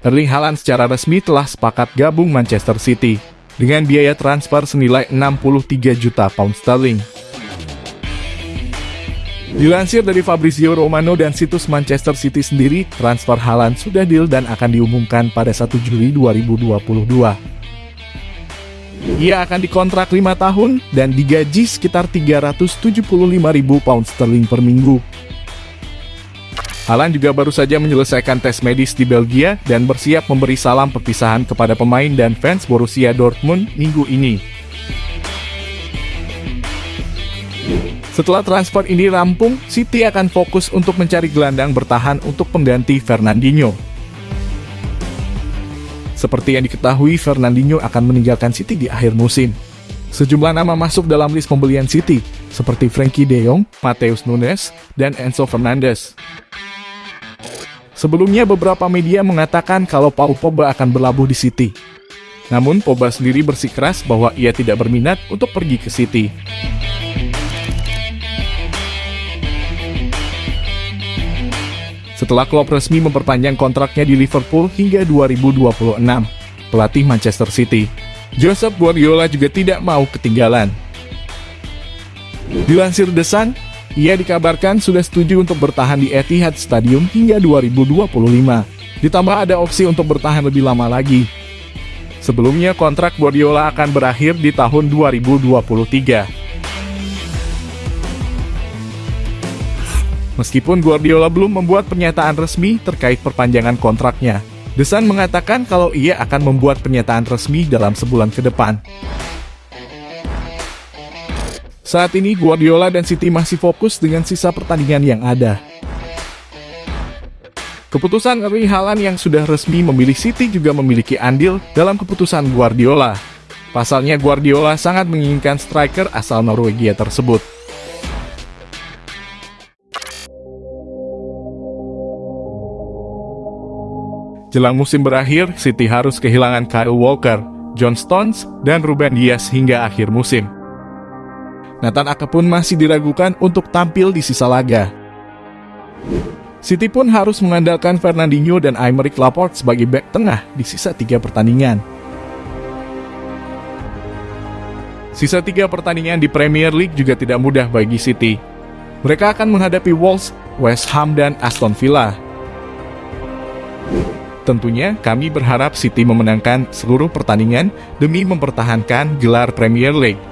Erling Haaland secara resmi telah sepakat gabung Manchester City dengan biaya transfer senilai 63 juta pound sterling. Dilansir dari Fabrizio Romano dan situs Manchester City sendiri, transfer Haaland sudah deal dan akan diumumkan pada 1 Juli 2022. Ia akan dikontrak 5 tahun dan digaji sekitar 375 ribu pound sterling per minggu. Haaland juga baru saja menyelesaikan tes medis di Belgia dan bersiap memberi salam perpisahan kepada pemain dan fans Borussia Dortmund minggu ini. Setelah transfer ini rampung, City akan fokus untuk mencari gelandang bertahan untuk pengganti Fernandinho. Seperti yang diketahui, Fernandinho akan meninggalkan City di akhir musim. Sejumlah nama masuk dalam list pembelian City, seperti Frankie de Jong, Mateus Nunes, dan Enzo Fernandez. Sebelumnya beberapa media mengatakan kalau Paul Pogba akan berlabuh di City. Namun Pogba sendiri bersikeras bahwa ia tidak berminat untuk pergi ke City. Setelah klub resmi memperpanjang kontraknya di Liverpool hingga 2026, pelatih Manchester City, Joseph Guardiola juga tidak mau ketinggalan. Dilansir The Sun, ia dikabarkan sudah setuju untuk bertahan di Etihad Stadium hingga 2025. Ditambah ada opsi untuk bertahan lebih lama lagi. Sebelumnya kontrak Guardiola akan berakhir di tahun 2023. Meskipun Guardiola belum membuat pernyataan resmi terkait perpanjangan kontraknya, Desan mengatakan kalau ia akan membuat pernyataan resmi dalam sebulan ke depan. Saat ini Guardiola dan City masih fokus dengan sisa pertandingan yang ada. Keputusan Erling Haaland yang sudah resmi memilih City juga memiliki andil dalam keputusan Guardiola. Pasalnya Guardiola sangat menginginkan striker asal Norwegia tersebut. Jelang musim berakhir, City harus kehilangan Kyle Walker, John Stones, dan Ruben Dias hingga akhir musim. Nathan Ake pun masih diragukan untuk tampil di sisa laga. City pun harus mengandalkan Fernandinho dan Aymeric Laporte sebagai back tengah di sisa tiga pertandingan. Sisa tiga pertandingan di Premier League juga tidak mudah bagi City. Mereka akan menghadapi Wolves, West Ham, dan Aston Villa. Tentunya kami berharap City memenangkan seluruh pertandingan demi mempertahankan gelar Premier League.